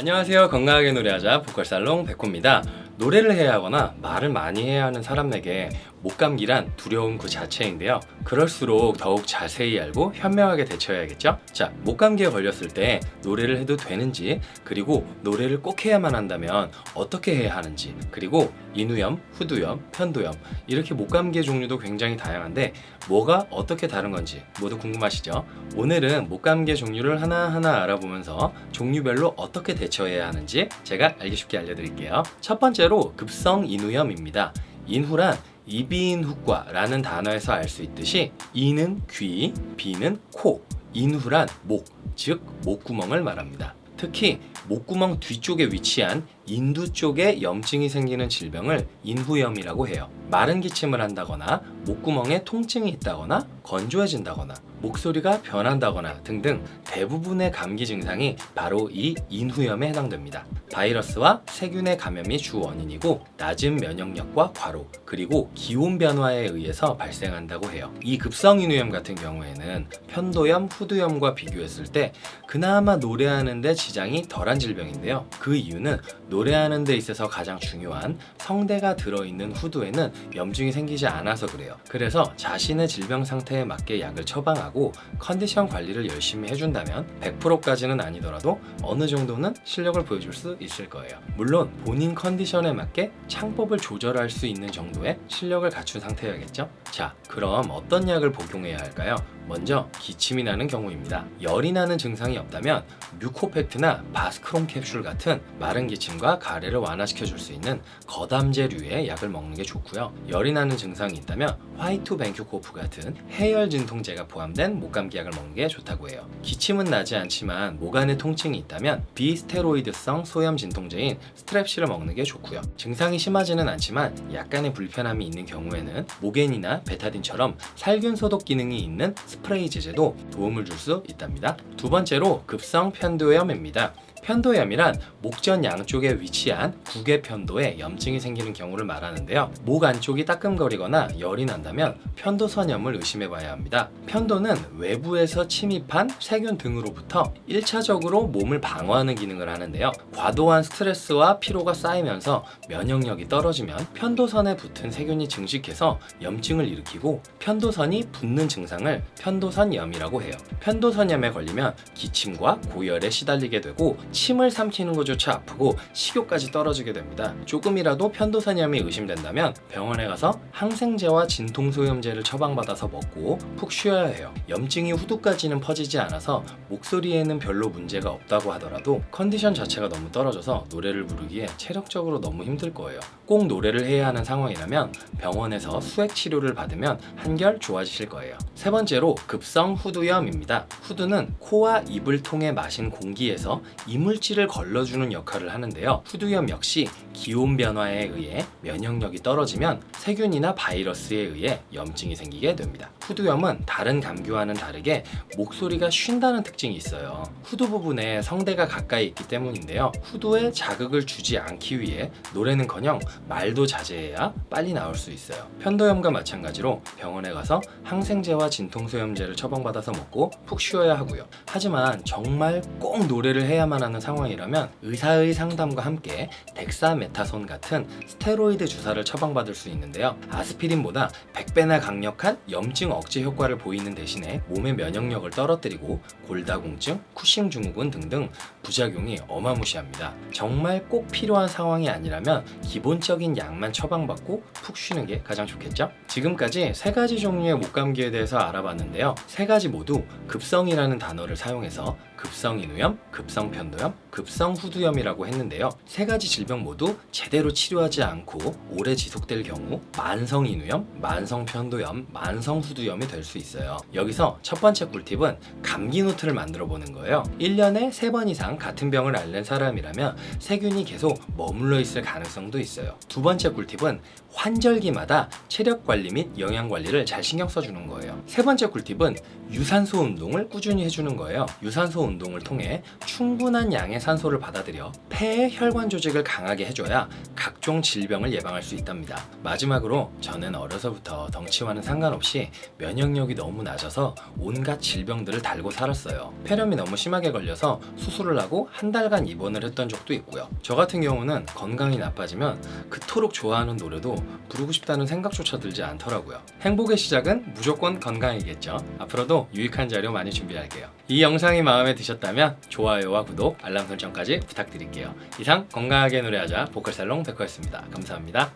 안녕하세요. 건강하게 노래하자 보컬살롱 백호입니다. 노래를 해야 하거나 말을 많이 해야 하는 사람에게 목감기란 두려움 그 자체인데요. 그럴수록 더욱 자세히 알고 현명하게 대처해야겠죠? 자 목감기에 걸렸을 때 노래를 해도 되는지 그리고 노래를 꼭 해야만 한다면 어떻게 해야 하는지 그리고 인후염, 후두염, 편도염 이렇게 목감기의 종류도 굉장히 다양한데 뭐가 어떻게 다른 건지 모두 궁금하시죠? 오늘은 목감기의 종류를 하나하나 알아보면서 종류별로 어떻게 대처해야 하는지 제가 알기 쉽게 알려드릴게요. 첫 번째로 급성 인후염입니다. 인후란 이비인후과라는 단어에서 알 수 있듯이 이는 귀, 비는 코, 인후란 목, 즉 목구멍을 말합니다. 특히 목구멍 뒤쪽에 위치한 인두 쪽에 염증이 생기는 질병을 인후염이라고 해요. 마른 기침을 한다거나 목구멍에 통증이 있다거나 건조해진다거나 목소리가 변한다거나 등등 대부분의 감기 증상이 바로 이 인후염에 해당됩니다. 바이러스와 세균의 감염이 주 원인이고 낮은 면역력과 과로 그리고 기온 변화에 의해서 발생한다고 해요. 이 급성 인후염 같은 경우에는 편도염, 후두염과 비교했을 때 그나마 노래하는데 지장이 덜한 질병인데요. 그 이유는 노 래하는 데 있어서 가장 중요한 성대가 들어있는 후두에는 염증이 생기지 않아서 그래요. 그래서 자신의 질병 상태에 맞게 약을 처방하고 컨디션 관리를 열심히 해준다면 100%까지는 아니더라도 어느 정도는 실력을 보여줄 수 있을 거예요. 물론 본인 컨디션에 맞게 창법을 조절할 수 있는 정도의 실력을 갖춘 상태여야겠죠? 자, 그럼 어떤 약을 복용해야 할까요? 먼저 기침이 나는 경우입니다. 열이 나는 증상이 없다면 뮤코팩트나 바스크론 캡슐 같은 마른 기침 과 가래를 완화시켜 줄 수 있는 거담제류의 약을 먹는 게 좋고요. 열이 나는 증상이 있다면 화이투벤큐 코프 같은 해열 진통제가 포함된 목감기 약을 먹는 게 좋다고 해요. 기침은 나지 않지만 목 안에 통증이 있다면 비스테로이드성 소염 진통제인 스트렙실을 먹는 게 좋고요. 증상이 심하지는 않지만 약간의 불편함이 있는 경우에는 모겐이나 베타딘처럼 살균 소독 기능이 있는 스프레이 제제도 도움을 줄 수 있답니다. 두 번째로 급성 편도염입니다. 편도염이란 목전 양쪽에 위치한 국외 편도에 염증이 생기는 경우를 말하는데요. 목 안쪽이 따끔거리거나 열이 난다면 편도선염을 의심해 봐야 합니다. 편도는 외부에서 침입한 세균 등으로부터 1차적으로 몸을 방어하는 기능을 하는데요. 과도한 스트레스와 피로가 쌓이면서 면역력이 떨어지면 편도선에 붙은 세균이 증식해서 염증을 일으키고 편도선이 붓는 증상을 편도선염이라고 해요. 편도선염에 걸리면 기침과 고열에 시달리게 되고 침을 삼키는 것조차 아프고 식욕까지 떨어지게 됩니다. 조금이라도 편도선염이 의심된다면 병원에 가서 항생제와 진통소염제를 처방받아서 먹고 푹 쉬어야 해요. 염증이 후두까지는 퍼지지 않아서 목소리에는 별로 문제가 없다고 하더라도 컨디션 자체가 너무 떨어져서 노래를 부르기에 체력적으로 너무 힘들 거예요. 꼭 노래를 해야 하는 상황이라면 병원에서 수액 치료를 받으면 한결 좋아지실 거예요. 세 번째로 급성 후두염입니다. 후두는 코와 입을 통해 마신 공기에서 이물질을 걸러주는 역할을 하는데요. 후두염 역시 기온 변화에 의해 면역력이 떨어지면 세균이나 바이러스에 의해 염증이 생기게 됩니다. 후두염은 다른 감기와는 다르게 목소리가 쉰다는 특징이 있어요. 후두 부분에 성대가 가까이 있기 때문인데요. 후두에 자극을 주지 않기 위해 노래는커녕 말도 자제해야 빨리 나올 수 있어요. 편도염과 마찬가지로 병원에 가서 항생제와 진통소염제를 처방받아서 먹고 푹 쉬어야 하고요. 하지만 정말 꼭 노래를 해야만 하는 상황이라면 의사의 상담과 함께 덱사메타손 같은 스테로이드 주사를 처방받을 수 있는데요. 아스피린보다 100배나 강력한 염증 억제 효과를 보이는 대신에 몸의 면역력을 떨어뜨리고 골다공증, 쿠싱 증후군 등등 부작용이 어마무시합니다. 정말 꼭 필요한 상황이 아니라면 기본적 인 약만 처방받고 푹 쉬는 게 가장 좋겠죠? 지금까지 세 가지 종류의 목감기에 대해서 알아봤는데요. 세 가지 모두 급성이라는 단어를 사용해서 급성 인후염, 급성 편도염, 급성 후두염이라고 했는데요. 세 가지 질병 모두 제대로 치료하지 않고 오래 지속될 경우 만성 인후염, 만성 편도염, 만성 후두염이 될 수 있어요. 여기서 첫 번째 꿀팁은 감기 노트를 만들어 보는 거예요. 1년에 3번 이상 같은 병을 앓는 사람이라면 세균이 계속 머물러 있을 가능성도 있어요. 두 번째 꿀팁은 환절기마다 체력 관리 및 영양 관리를 잘 신경 써주는 거예요. 세 번째 꿀팁은 유산소 운동을 꾸준히 해주는 거예요. 유산소 운동을 통해 충분한 양의 산소를 받아들여 폐의 혈관 조직을 강하게 해줘야 각종 질병을 예방할 수 있답니다. 마지막으로 저는 어려서부터 덩치와는 상관없이 면역력이 너무 낮아서 온갖 질병들을 달고 살았어요. 폐렴이 너무 심하게 걸려서 수술을 하고 한 달간 입원을 했던 적도 있고요. 저 같은 경우는 건강이 나빠지면 그토록 좋아하는 노래도 부르고 싶다는 생각조차 들지 않더라고요. 행복의 시작은 무조건 건강이겠죠. 앞으로도 유익한 자료 많이 준비할게요. 이 영상이 마음에 드셨다면 좋아요와 구독, 알람 설정까지 부탁드릴게요. 이상 건강하게 노래하자 보컬살롱 백호였습니다. 감사합니다.